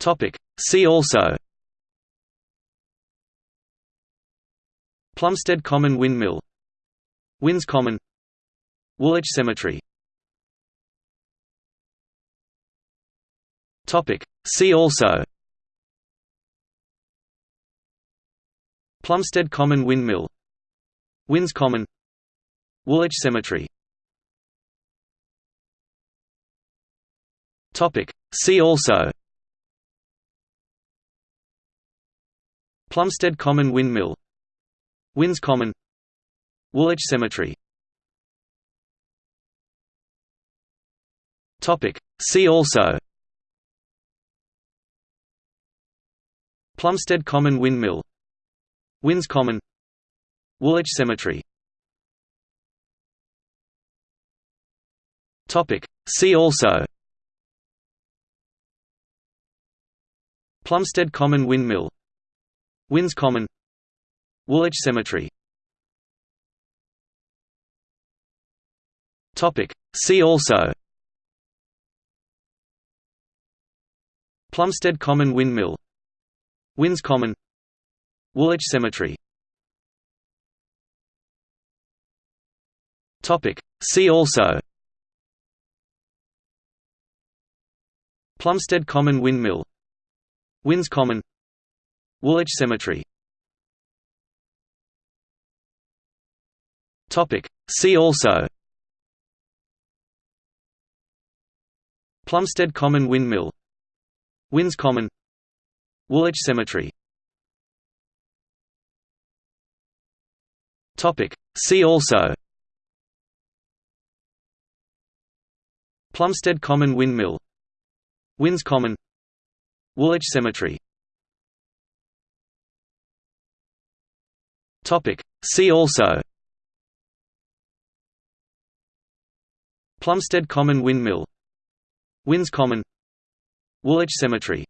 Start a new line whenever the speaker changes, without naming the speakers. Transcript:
Topic. See also. Plumstead Common Windmill. Winn's Common. Woolwich Cemetery. Topic. See also. Plumstead Common Windmill. Winn's Common. Woolwich Cemetery. Topic. See also Plumstead Common Windmill. Winn's Common. Woolwich Cemetery. Topic. See also. Plumstead Common Windmill. Winn's Common. Woolwich Cemetery. Topic. See also. Plumstead Common Windmill Winn's Common. Woolwich Cemetery. See also. Plumstead Common Windmill. Winn's Common. Woolwich Cemetery. See also. Plumstead Common Windmill. Winn's Common Woolwich Cemetery. Topic. See also. Plumstead Common Windmill. Winn's Common. Woolwich Cemetery. Topic. See also. Plumstead Common Windmill. Winn's Common. Woolwich Cemetery Topic. See also. Plumstead Common Windmill. Winn's Common. Woolwich Cemetery